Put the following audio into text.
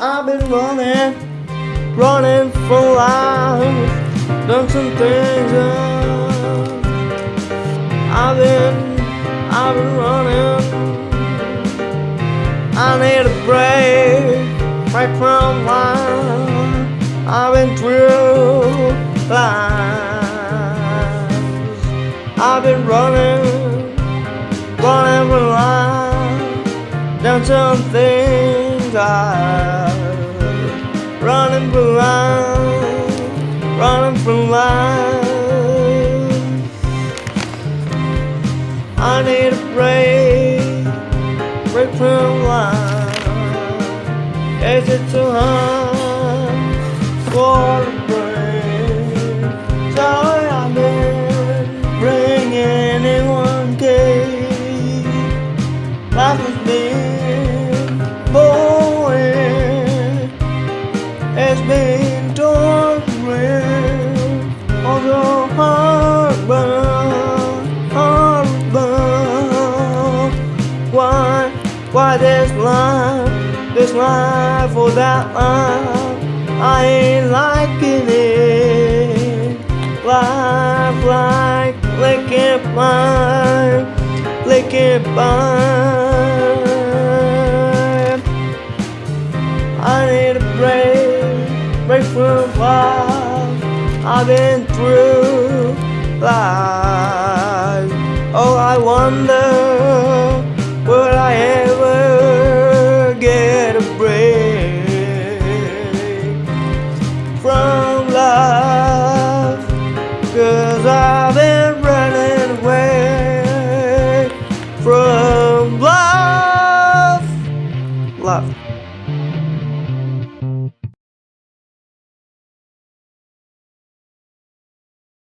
I've been running, running for life. Done some things I've been, I've been running. I need a break, break from life. I've been through life. I've been running, running for life. Done some things I running for life, running for life. I need a break, break from life. Is it too hard for heartburn, heartburn. Why, why this life, this life or that life? I ain't liking it. Life like licking pine, licking pine. I need a break, break from life. I've been through Oh, I wonder, will I ever get a break from life? Cause I've been running away from love. Love.